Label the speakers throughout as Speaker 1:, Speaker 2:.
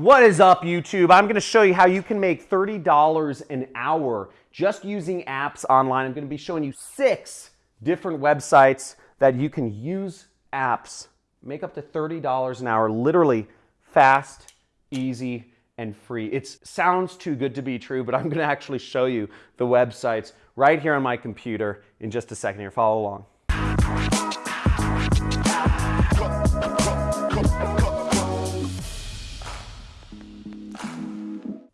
Speaker 1: What is up, YouTube? I'm gonna show you how you can make $30 an hour just using apps online. I'm gonna be showing you six different websites that you can use apps, make up to $30 an hour, literally fast, easy, and free. It sounds too good to be true, but I'm gonna actually show you the websites right here on my computer in just a second here. Follow along.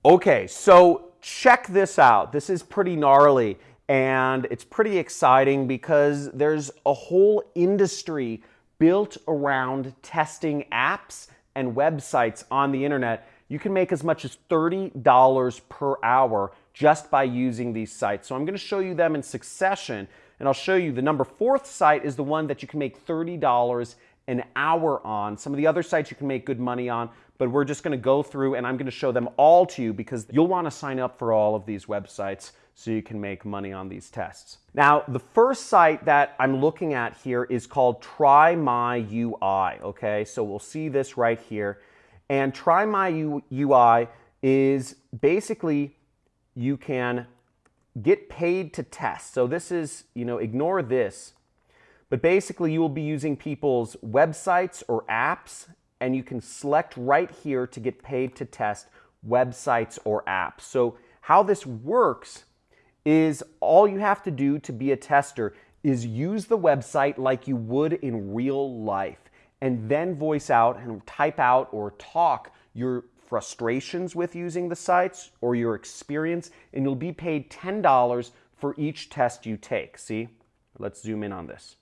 Speaker 1: Okay, so check this out. This is pretty gnarly and it's pretty exciting because there's a whole industry built around testing apps and websites on the internet. You can make as much as $30 per hour just by using these sites. So I'm going to show you them in succession and I'll show you the number fourth site is the one that you can make $30 an hour on. Some of the other sites you can make good money on, but we're just gonna go through and I'm gonna show them all to you because you'll wanna sign up for all of these websites so you can make money on these tests. Now, the first site that I'm looking at here is called Try My UI, okay? So we'll see this right here. And Try My UI is basically you can get paid to test. So this is, you know, ignore this. But basically you will be using people's websites or apps and you can select right here to get paid to test websites or apps. So how this works is all you have to do to be a tester is use the website like you would in real life and then voice out and type out or talk your frustrations with using the sites or your experience and you'll be paid $10 for each test you take. See? Let's zoom in on this.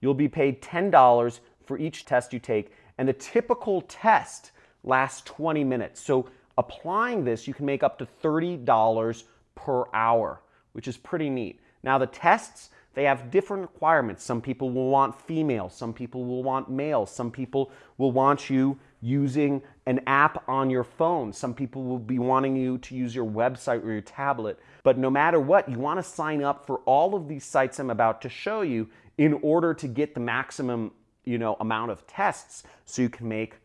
Speaker 1: You'll be paid $10 for each test you take and the typical test lasts 20 minutes. So applying this, you can make up to $30 per hour, which is pretty neat. Now the tests, they have different requirements. Some people will want female, some people will want male, some people will want you using an app on your phone. Some people will be wanting you to use your website or your tablet. But no matter what, you want to sign up for all of these sites I'm about to show you in order to get the maximum you know, amount of tests so you can make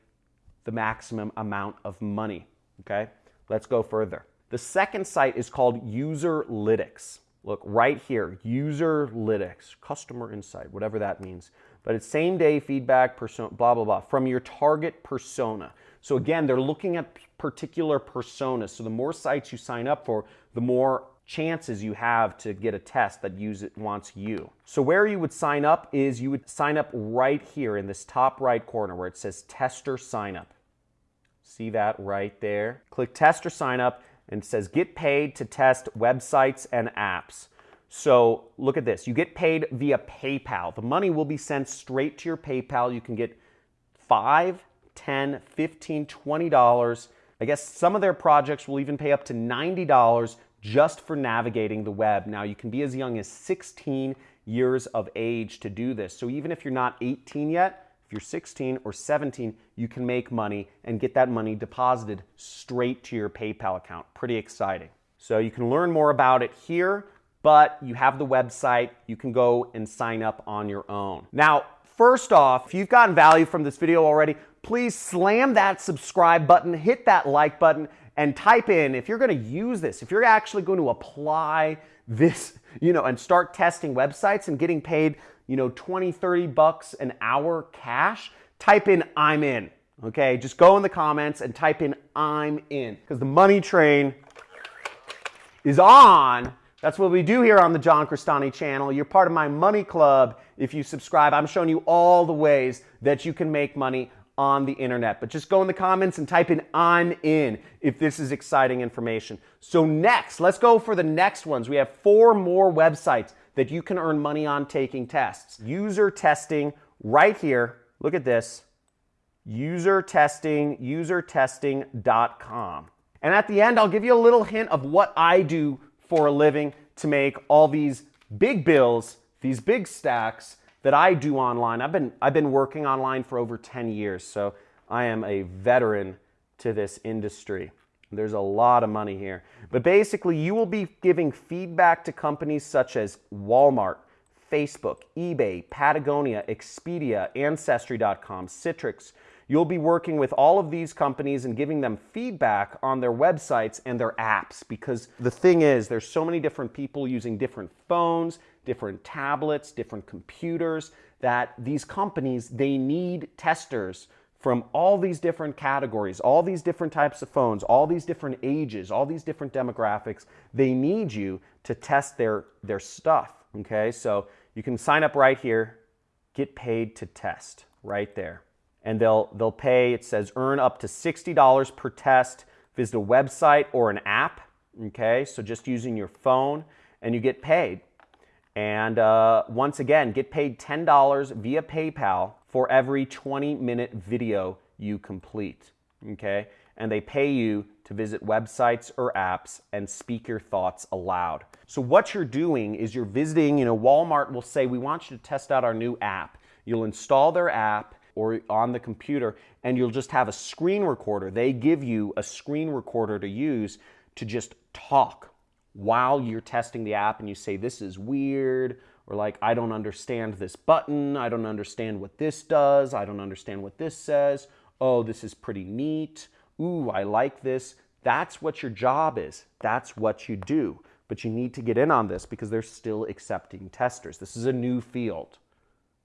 Speaker 1: the maximum amount of money. Okay, let's go further. The second site is called Userlytics. Look right here, Userlytics, customer insight, whatever that means. But it's same day feedback, persona, blah, blah, blah, from your target persona. So again, they're looking at particular personas. So the more sites you sign up for, the more chances you have to get a test that use it wants you. So where you would sign up is you would sign up right here in this top right corner where it says tester sign up. See that right there? Click tester sign up and it says get paid to test websites and apps. So look at this. You get paid via PayPal. The money will be sent straight to your PayPal. You can get 5, 10, 15, 20 dollars. I guess some of their projects will even pay up to $90 just for navigating the web. Now, you can be as young as 16 years of age to do this. So even if you're not 18 yet, if you're 16 or 17, you can make money and get that money deposited straight to your PayPal account. Pretty exciting. So you can learn more about it here, but you have the website. You can go and sign up on your own. Now, first off, if you've gotten value from this video already, please slam that subscribe button, hit that like button, and type in, if you're going to use this, if you're actually going to apply this, you know, and start testing websites and getting paid, you know, 20, 30 bucks an hour cash, type in I'm in. Okay, just go in the comments and type in I'm in because the money train is on. That's what we do here on the John Crestani channel. You're part of my money club if you subscribe. I'm showing you all the ways that you can make money on the internet. But just go in the comments and type in I'm in if this is exciting information. So next, let's go for the next ones. We have four more websites that you can earn money on taking tests. User testing right here. Look at this. User testing, usertesting.com. And at the end, I'll give you a little hint of what I do for a living to make all these big bills, these big stacks, that I do online. I've been, I've been working online for over 10 years, so I am a veteran to this industry. There's a lot of money here. But basically, you will be giving feedback to companies such as Walmart, Facebook, eBay, Patagonia, Expedia, Ancestry.com, Citrix. You'll be working with all of these companies and giving them feedback on their websites and their apps because the thing is, there's so many different people using different phones, different tablets, different computers that these companies, they need testers from all these different categories, all these different types of phones, all these different ages, all these different demographics. They need you to test their, their stuff, okay? So you can sign up right here, get paid to test right there. And they'll, they'll pay, it says earn up to $60 per test, visit a website or an app, okay? So just using your phone and you get paid. And uh, once again, get paid $10 via PayPal for every 20 minute video you complete, okay? And they pay you to visit websites or apps and speak your thoughts aloud. So what you're doing is you're visiting, you know, Walmart will say, we want you to test out our new app. You'll install their app or on the computer and you'll just have a screen recorder. They give you a screen recorder to use to just talk while you're testing the app and you say, this is weird, or like, I don't understand this button, I don't understand what this does, I don't understand what this says, oh, this is pretty neat, ooh, I like this. That's what your job is. That's what you do. But you need to get in on this because they're still accepting testers. This is a new field.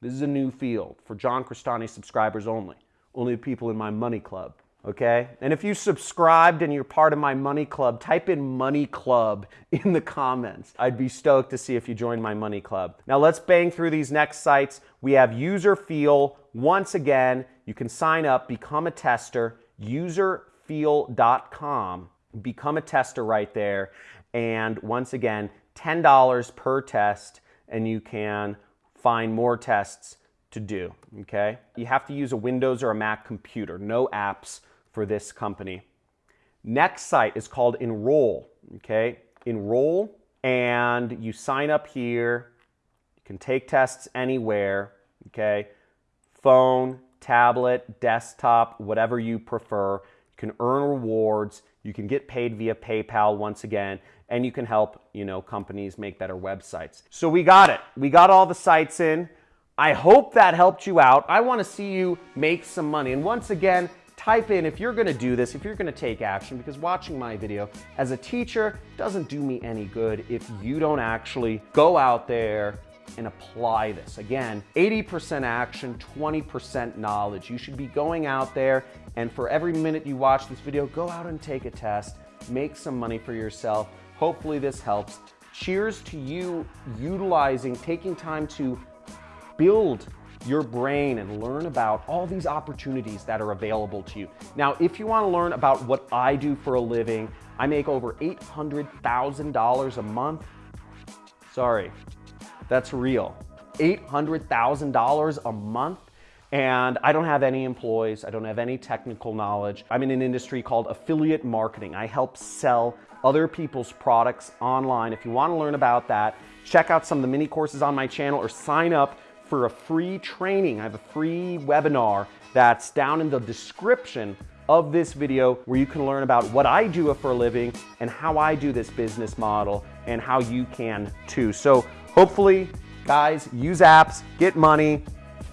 Speaker 1: This is a new field for John Crestani subscribers only. Only people in my money club. Okay? And if you subscribed and you're part of my money club, type in money club in the comments. I'd be stoked to see if you join my money club. Now let's bang through these next sites. We have Userfeel. Once again, you can sign up, become a tester userfeel.com. Become a tester right there. And once again, $10 per test, and you can find more tests to do, okay? You have to use a Windows or a Mac computer, no apps for this company. Next site is called Enroll, okay? Enroll, and you sign up here. You can take tests anywhere, okay? Phone, tablet, desktop, whatever you prefer. You can earn rewards. You can get paid via PayPal once again, and you can help, you know, companies make better websites. So we got it. We got all the sites in. I hope that helped you out. I want to see you make some money. And once again, type in if you're going to do this, if you're going to take action, because watching my video as a teacher doesn't do me any good if you don't actually go out there and apply this. Again, 80% action, 20% knowledge. You should be going out there and for every minute you watch this video, go out and take a test, make some money for yourself. Hopefully this helps. Cheers to you utilizing, taking time to build your brain and learn about all these opportunities that are available to you. Now, if you wanna learn about what I do for a living, I make over $800,000 a month. Sorry, that's real. $800,000 a month and I don't have any employees. I don't have any technical knowledge. I'm in an industry called affiliate marketing. I help sell other people's products online. If you want to learn about that, check out some of the mini courses on my channel or sign up for a free training. I have a free webinar that's down in the description of this video where you can learn about what I do for a living and how I do this business model and how you can too. So hopefully, guys, use apps, get money,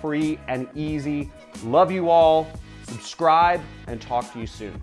Speaker 1: free and easy. Love you all. Subscribe and talk to you soon.